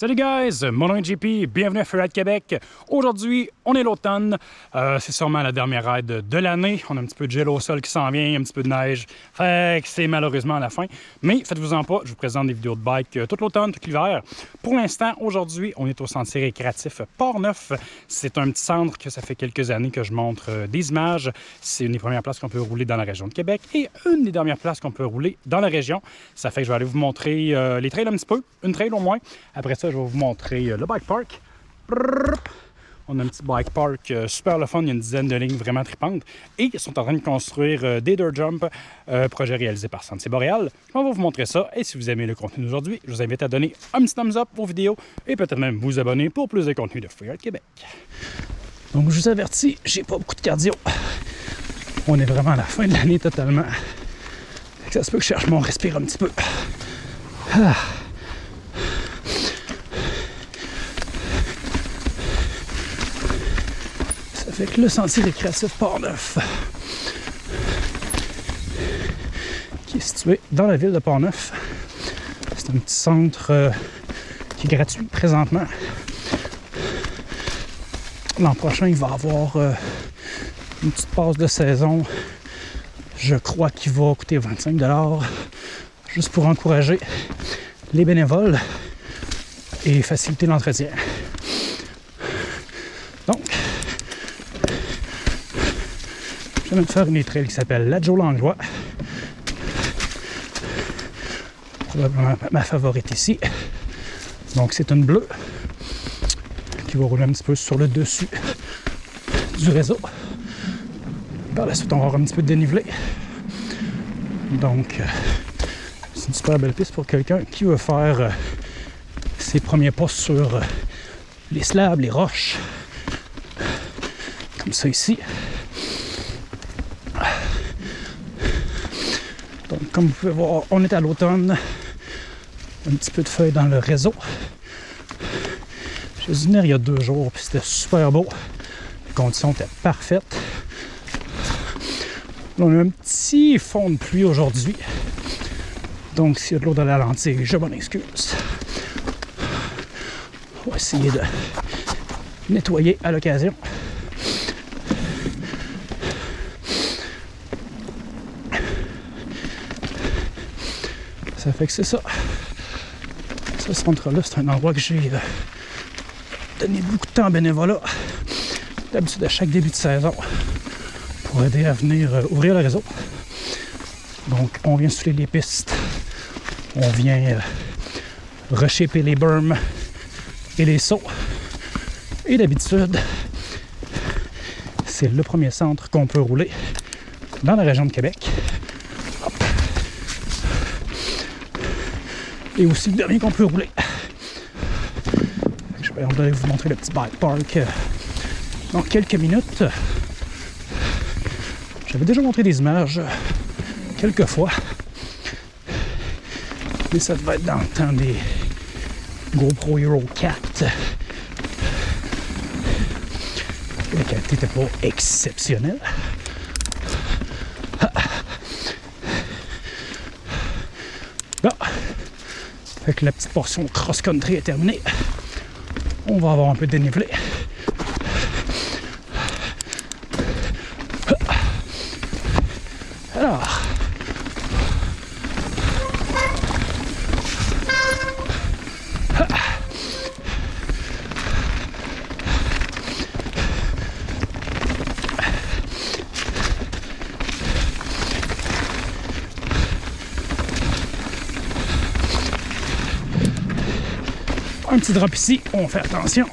Salut guys, mon nom est JP, bienvenue à Freeride Québec. Aujourd'hui, on est l'automne, euh, c'est sûrement la dernière ride de l'année. On a un petit peu de gel au sol qui s'en vient, un petit peu de neige, fait que c'est malheureusement la fin. Mais faites-vous-en pas, je vous présente des vidéos de bike euh, tout l'automne, tout l'hiver. Pour l'instant, aujourd'hui, on est au sentier récréatif Port-Neuf. C'est un petit centre que ça fait quelques années que je montre euh, des images. C'est une des premières places qu'on peut rouler dans la région de Québec et une des dernières places qu'on peut rouler dans la région. Ça fait que je vais aller vous montrer les trails un petit peu, une trail au moins. Après ça, je vais vous montrer euh, le bike park. On a un petit bike park euh, super le fun, il y a une dizaine de lignes vraiment tripantes. Et ils sont en train de construire euh, des dirt jump, projet réalisé par Sentier Boréal. On va vous montrer ça. Et si vous aimez le contenu d'aujourd'hui, je vous invite à donner un petit thumbs up aux vidéos et peut-être même vous abonner pour plus de contenu de Freeride Québec. Donc je vous avertis, j'ai pas beaucoup de cardio. On est vraiment à la fin de l'année totalement. Ça se peut que je cherche mon respire un petit peu. Ah. Avec le sentier récréatif Port-Neuf, qui est situé dans la ville de Port-Neuf. C'est un petit centre euh, qui est gratuit présentement. L'an prochain, il va avoir euh, une petite passe de saison. Je crois qu'il va coûter 25 juste pour encourager les bénévoles et faciliter l'entretien. Viens de faire une trail qui s'appelle la Joe Langlois. Probablement ma favorite ici. Donc c'est une bleue qui va rouler un petit peu sur le dessus du réseau. Par la suite, on va avoir un petit peu de dénivelé. Donc, euh, c'est une super belle piste pour quelqu'un qui veut faire euh, ses premiers pas sur euh, les slabs, les roches. Comme ça ici. Comme vous pouvez voir, on est à l'automne. Un petit peu de feuilles dans le réseau. J'ai dû venir il y a deux jours, puis c'était super beau. Les conditions étaient parfaites. On a un petit fond de pluie aujourd'hui. Donc, s'il y a de l'eau dans la lentille, je m'en excuse. On va essayer de nettoyer à l'occasion. Ça fait que c'est ça. Ce centre-là, c'est un endroit que j'ai euh, donné beaucoup de temps à bénévolat. D'habitude, à chaque début de saison, pour aider à venir euh, ouvrir le réseau. Donc, on vient souffler les pistes. On vient euh, rechéper les berms et les sauts. Et d'habitude, c'est le premier centre qu'on peut rouler dans la région de Québec. Et aussi le dernier qu'on peut rouler. Je vais vous montrer le petit bike park dans quelques minutes. J'avais déjà montré des images quelques fois. Mais ça devait être dans le temps des GoPro Hero 4. La qualité n'était pas exceptionnelle. Que la petite portion cross-country est terminée. On va avoir un peu de dénivelé. Petit drop ici, on fait attention.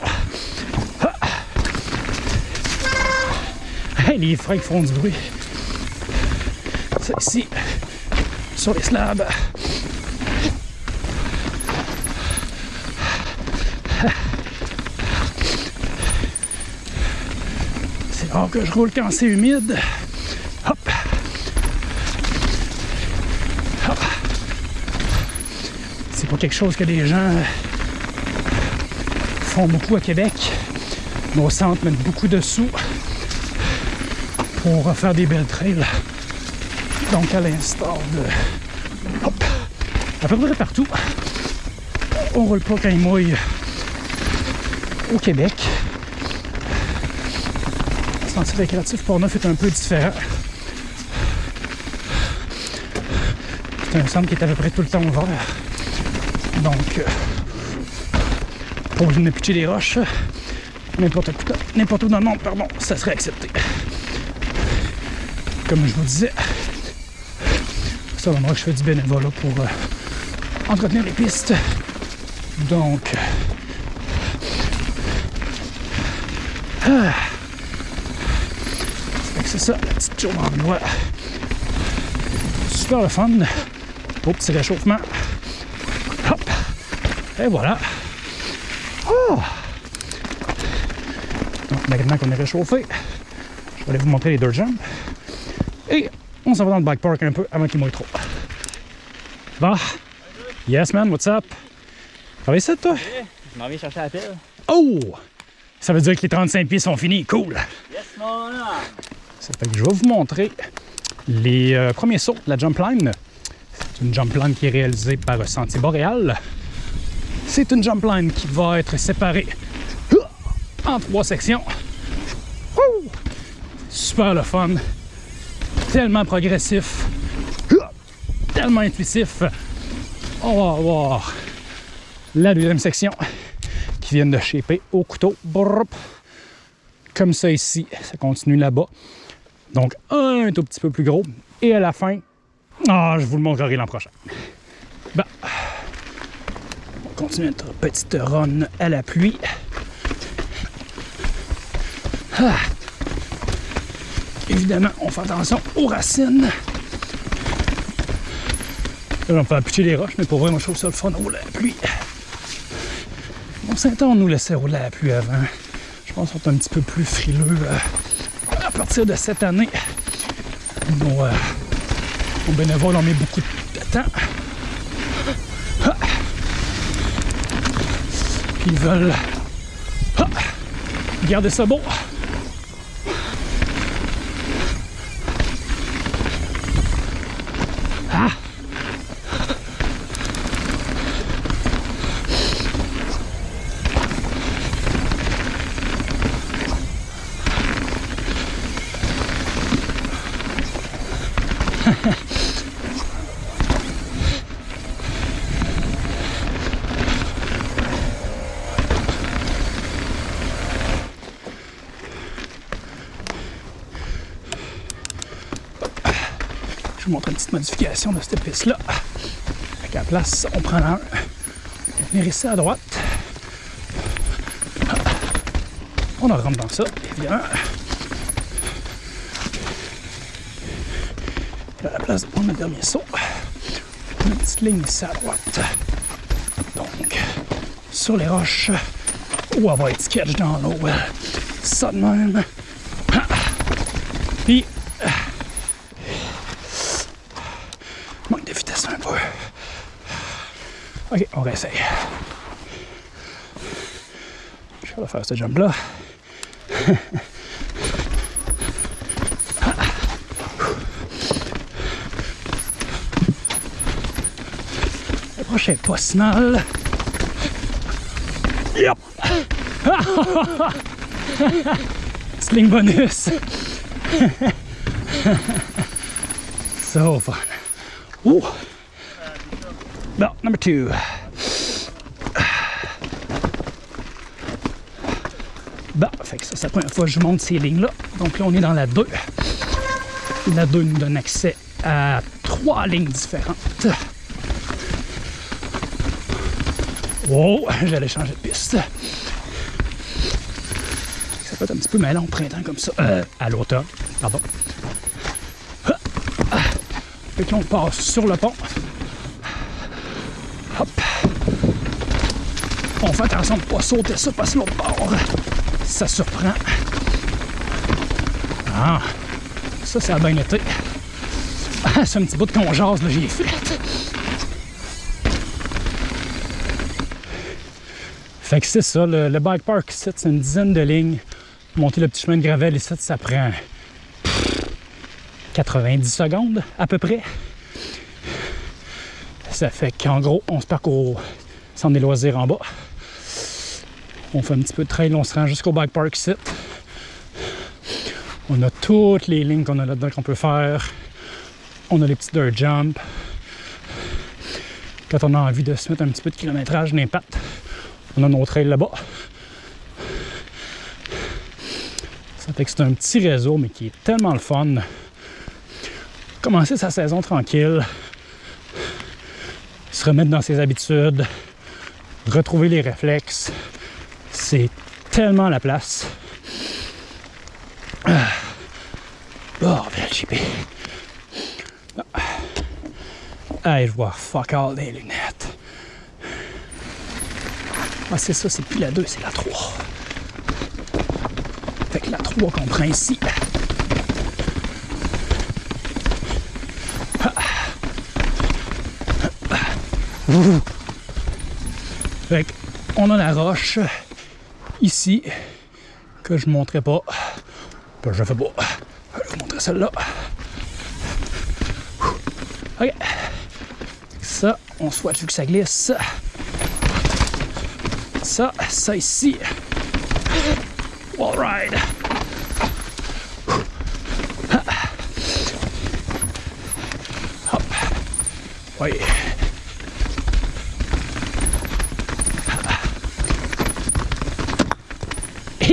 les freins font du bruit. Ça ici, sur les slabs. C'est rare que je roule quand c'est humide. C'est pas quelque chose que les gens beaucoup à Québec. Nos centres mettent beaucoup de sous pour faire des belles trails. Donc à l'instar de... Hop! À peu près partout. on roule pas quand il mouille au Québec. Le sentier récréatif Portneuf est un peu différent. C'est un centre qui est à peu près tout le temps ouvert. Donc, euh, pour venir pitcher des roches, n'importe où, où dans le monde, pardon, ça serait accepté. Comme je vous disais, c'est un endroit que je fais du bénévolat pour euh, entretenir les pistes. Donc, ah. Fait que c'est ça, la petite tour en bois. Super le fun. Beau petit réchauffement. Hop. Et voilà. Donc maintenant qu'on est réchauffé, je vais aller vous montrer les dirt jumps. Et on s'en va dans le bike park un peu avant qu'il mouille trop. Bon. Yes man, what's up? Ça va ici toi? Je m'en viens chercher la pile. Oh! Ça veut dire que les 35 pieds sont finis. Cool! Yes, mon fait que je vais vous montrer les euh, premiers sauts de la jump line. C'est une jump line qui est réalisée par Sentier Boréal. C'est une jump line qui va être séparée en trois sections. Super le fun. Tellement progressif. Tellement intuitif. On va voir la deuxième section qui vient de shaper au couteau. Comme ça ici. Ça continue là-bas. Donc un tout petit peu plus gros. Et à la fin, ah, je vous le montrerai l'an prochain. Bon. On continue notre petite run à la pluie. Ah. Évidemment, on fait attention aux racines. Là, on peut appuyer les roches, mais pour vrai, moi, je trouve ça le fun au la pluie. Bon, Saint-Anne, on nous laissait rouler à la pluie avant. Je pense qu'on est un petit peu plus frileux euh, à partir de cette année. Nos, euh, nos bénévoles ont mis beaucoup de temps. Ils veulent ah, garder ça beau. Je vous montre une petite modification de cette piste-là. Qu'à la place, on prend un. Venir ici à droite. On en rentre dans ça, évidemment. Puis à la place de prendre le dernier saut, une petite ligne ici à droite. Donc, sur les roches, elle va être sketch dans l'eau? Ça de même. Ok, on réessaye. Je vais faire ce jump-là. L'approche est pas si mal. Yep. Sling bonus. so fun. Ooh. Belt number two. Bon, fait que ça, c'est la première fois que je monte ces lignes-là. Donc là, on est dans la 2. La 2 nous donne accès à trois lignes différentes. Wow, j'allais changer de piste. Ça peut être un petit peu mêlant au printemps comme ça. Euh, à l'automne, pardon. Fait que là, on passe sur le pont. Hop. On fait attention de ne pas sauter ça parce que l'autre bord, ça surprend. Ah, ça, ça a bien été. Ah, c'est un petit bout de qu'on jase, là, j'ai fait. Fait que c'est ça, le, le bike park ici, c'est une dizaine de lignes. Monter le petit chemin de gravel ici, ça prend 90 secondes à peu près. Ça fait qu'en gros, on se parcourt Centre des loisirs en bas. On fait un petit peu de trail, on se rend jusqu'au bike park site. On a toutes les lignes qu'on a là-dedans qu'on peut faire. On a les petits dirt jumps. Quand on a envie de se mettre un petit peu de kilométrage d'impact, on a nos trails là-bas. Ça fait que c'est un petit réseau, mais qui est tellement le fun. Commencer sa saison tranquille, remettre dans ses habitudes, retrouver les réflexes. C'est tellement la place. Ah. Bordel, JP. Ah. Hey, je vois fuck all des lunettes. Ah, c'est ça, c'est plus la 2, c'est la 3. Fait que la 3 qu'on prend ici. Fait on a la roche ici que je ne montrerai pas. Je fais pas. Je vais vous montrer celle-là. Ok. Ça, on souhaite vu que ça glisse. Ça, ça ici. Wall ride. Hop. Oui.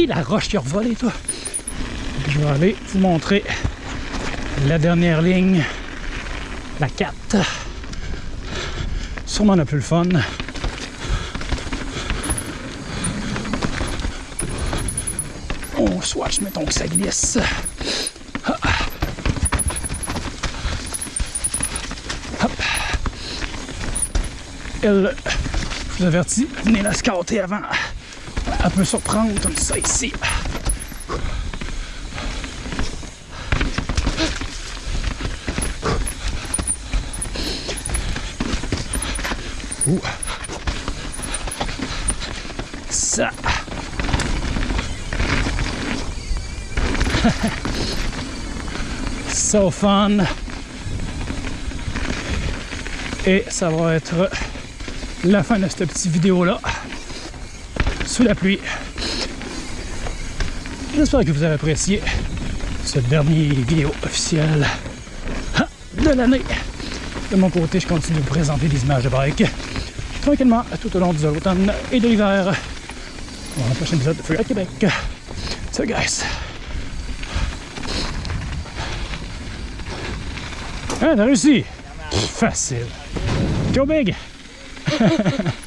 La roche qui a revolé, toi. Je vais aller vous montrer la dernière ligne, la 4. Sûrement la plus le fun. On swatch, mettons que ça glisse. Hop. Elle, je vous avertis, venez la scouter avant. Elle peut surprendre comme ça ici. Ouh. Ça. so fun. Et ça va être la fin de cette petite vidéo là sous la pluie. J'espère que vous avez apprécié cette dernière vidéo officielle de l'année. De mon côté, je continue de vous présenter des images de bike tranquillement tout au long de l'automne et de l'hiver. Pour un prochain épisode de Feu à Québec. So guys. Ah, t'as réussi! Facile. Go big!